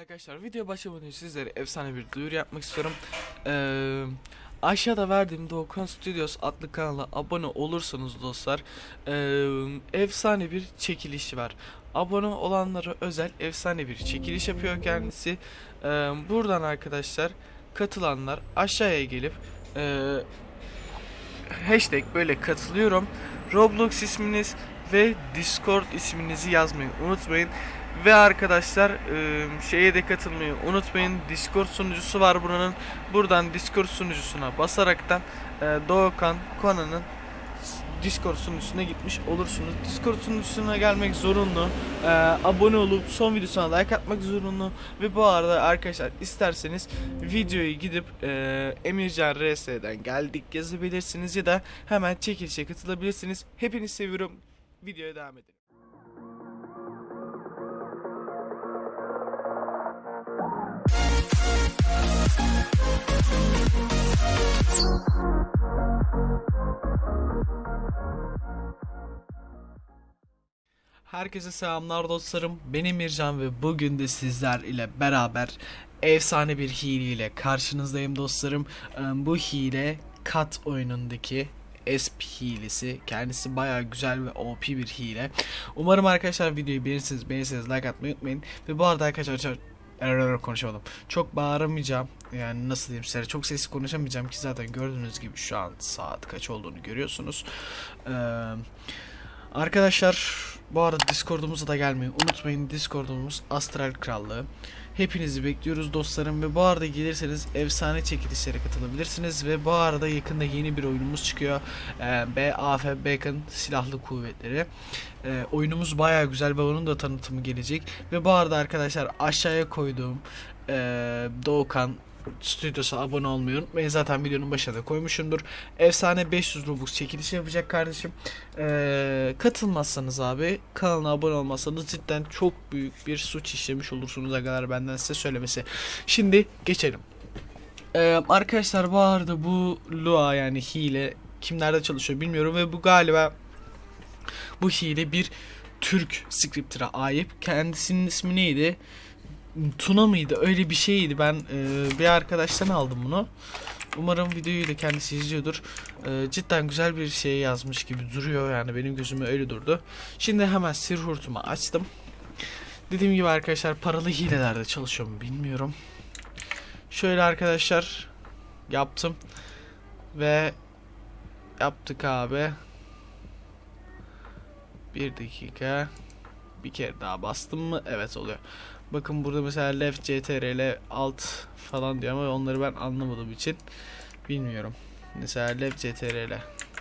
Arkadaşlar video başlamadan önce sizlere efsane bir duyuru yapmak istiyorum. Ee, aşağıda verdiğim Doğukan Studios adlı kanala abone olursanız dostlar ee, efsane bir çekiliş var. Abone olanlara özel efsane bir çekiliş yapıyor kendisi. Ee, buradan arkadaşlar katılanlar aşağıya gelip ee, hashtag böyle katılıyorum. Roblox isminiz ve Discord isminizi yazmayı unutmayın. Ve arkadaşlar e, şeye de katılmayı unutmayın. Discord sunucusu var buranın. Buradan Discord sunucusuna basaraktan e, Doğukan Kona'nın Discord sunucusuna gitmiş olursunuz. Discord sunucusuna gelmek zorunlu. E, abone olup son videosuna like atmak zorunlu. Ve bu arada arkadaşlar isterseniz videoyu gidip e, Emircan RS'den geldik yazabilirsiniz ya da hemen çekilişe katılabilirsiniz. Hepinizi seviyorum. Videoya devam edelim. Herkese selamlar dostlarım. Benim Mircan ve bugün de sizler ile beraber efsane bir hile ile karşınızdayım dostlarım. Ee, Bu hile kat oyunundaki SP hilesi. Kendisi baya güzel ve OP bir hile. Umarım arkadaşlar videoyu beğenirsiniz. Beğenirseniz like atmayı unutmayın. Ve bu arada arkadaşlar Error konuşamadım. Çok bağıramayacağım. Yani nasıl diyeyim size çok sessiz konuşamayacağım ki zaten gördüğünüz gibi şu an saat kaç olduğunu görüyorsunuz. Ee, arkadaşlar bu arada Discord'umuza da gelmeyi unutmayın. Discord'umuz Astral Krallığı. Hepinizi bekliyoruz dostlarım ve bu arada gelirseniz efsane çekilişlere katılabilirsiniz ve bu arada yakında yeni bir oyunumuz çıkıyor. Ee, BAF Bacon Silahlı Kuvvetleri. Ee, oyunumuz baya güzel ve onun da tanıtımı gelecek. Ve bu arada arkadaşlar aşağıya koyduğum e, Doğukan stüdyosu abone olmayı unutmayın. Zaten videonun başına da koymuşumdur. Efsane 500 Robux çekilişi yapacak kardeşim. Ee, katılmazsanız abi kanalına abone olmazsanız cidden çok büyük bir suç işlemiş olursunuz agalar benden size söylemesi. Şimdi geçelim. Ee, arkadaşlar bu arada bu Lua yani hile kimlerde çalışıyor bilmiyorum ve bu galiba bu hile bir Türk scripter'a ait. Kendisinin ismi neydi? Tuna mıydı? Öyle bir şeydi. Ben e, bir arkadaştan aldım bunu. Umarım videoyu da kendisi izliyordur. E, cidden güzel bir şey yazmış gibi duruyor yani benim gözüme öyle durdu. Şimdi hemen sir hurtumu açtım. Dediğim gibi arkadaşlar paralı hilelerde çalışıyor mu bilmiyorum. Şöyle arkadaşlar yaptım ve yaptık abi. Bir dakika. Bir kere daha bastım mı? Evet oluyor. Bakın burada mesela left ctrl alt falan diyor ama onları ben anlamadığım için bilmiyorum. Mesela left ctrl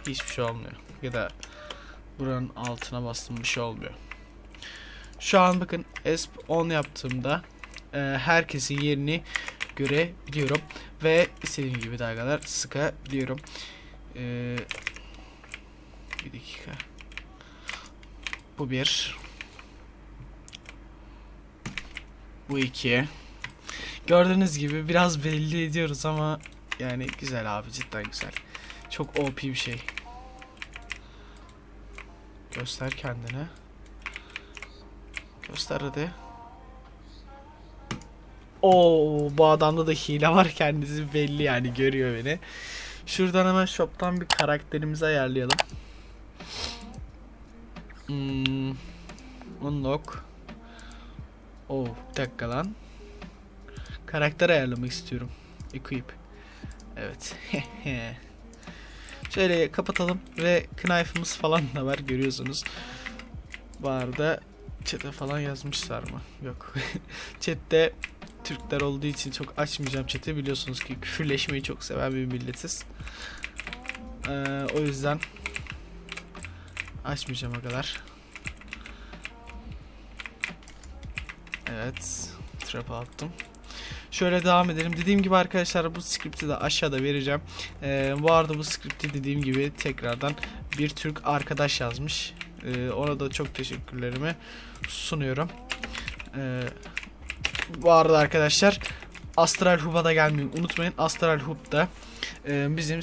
hiçbir şey olmuyor. Ya da buranın altına bastım bir şey olmuyor. Şu an bakın ESP 10 yaptığımda e, herkesin yerini görebiliyorum ve istediğim gibi dalgalar sıkabiliyorum. E, bir dakika. Bu bir. Bu iki. Gördüğünüz gibi biraz belli ediyoruz ama yani güzel abi cidden güzel. Çok OP bir şey. Göster kendini. Göster hadi. Oo bu adamda da hile var kendisi belli yani görüyor beni. Şuradan hemen shop'tan bir karakterimizi ayarlayalım. Hmm, unlock. Oh bir dakika lan. Karakter ayarlamak istiyorum. Equip. Evet. Şöyle kapatalım ve knife'ımız falan da var görüyorsunuz. Bu arada chat'e falan yazmışlar mı? Yok. Chat'te Türkler olduğu için çok açmayacağım chat'i biliyorsunuz ki küfürleşmeyi çok seven bir milletiz. Ee, o yüzden açmayacağım o kadar. Evet. Trap attım. Şöyle devam edelim. Dediğim gibi arkadaşlar bu skripti de aşağıda vereceğim. Ee, bu arada bu skripti dediğim gibi tekrardan bir Türk arkadaş yazmış. Ee, ona da çok teşekkürlerimi sunuyorum. Ee, bu arada arkadaşlar Astral Hub'a da gelmeyi unutmayın. Astral Hub da e, bizim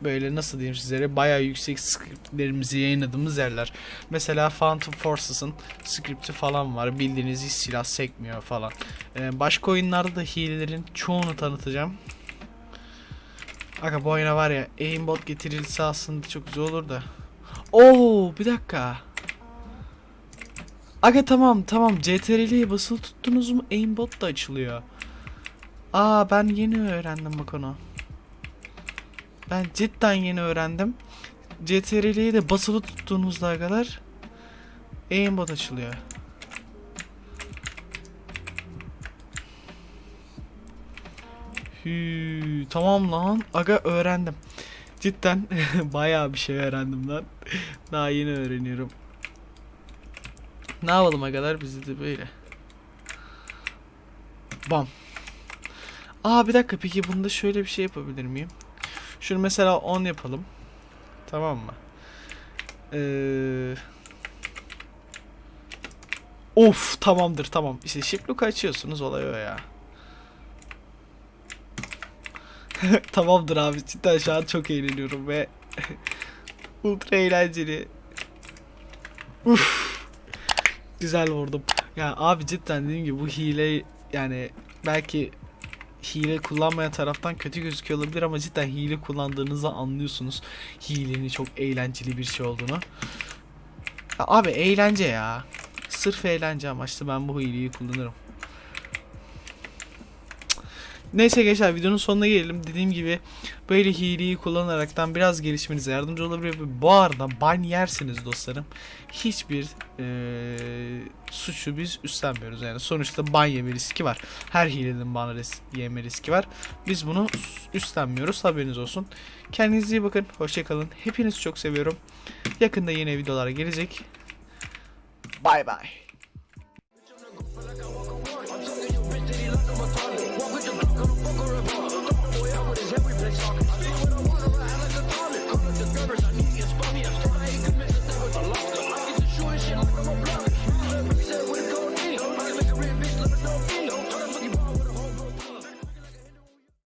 böyle nasıl diyeyim sizlere bayağı yüksek scriptlerimizi yayınladığımız yerler. Mesela Phantom Forces'ın scripti falan var. Bildiğiniz hiç silah sekmiyor falan. Ee, başka oyunlarda da hilelerin çoğunu tanıtacağım. Aga bu oyuna var ya aimbot getirilse aslında çok güzel olur da. Oo bir dakika. Aga tamam tamam CTRL'ye basılı tuttunuz mu aimbot da açılıyor. Aa ben yeni öğrendim bak onu. Ben cidden yeni öğrendim. CTRL'yi de basılı tuttuğunuzda kadar aimbot açılıyor. Hü, tamam lan. Aga öğrendim. Cidden bayağı bir şey öğrendim lan. Daha yeni öğreniyorum. Ne yapalım agalar bizi de böyle. Bam. Aa bir dakika peki bunda şöyle bir şey yapabilir miyim? Şunu mesela 10 yapalım. Tamam mı? Ee... Of tamamdır tamam. İşte look açıyorsunuz olay o ya. tamamdır abi cidden şu an çok eğleniyorum ve ultra eğlenceli. Uf. Güzel vurdum. Ya abi cidden dediğim gibi bu hile yani belki hile kullanmayan taraftan kötü gözüküyor olabilir ama cidden hile kullandığınızda anlıyorsunuz hilenin çok eğlenceli bir şey olduğunu. Ya abi eğlence ya. Sırf eğlence amaçlı ben bu hileyi kullanırım. Neyse gençler videonun sonuna gelelim. Dediğim gibi böyle hileyi kullanaraktan biraz gelişmenize yardımcı olabilir. Bu arada ban yersiniz dostlarım. Hiçbir eee, suçu biz üstlenmiyoruz. Yani sonuçta ban yeme riski var. Her hilenin ban ris- yeme riski var. Biz bunu üstlenmiyoruz. Haberiniz olsun. Kendinize iyi bakın. Hoşçakalın. Hepinizi çok seviyorum. Yakında yeni videolar gelecek. Bay bay.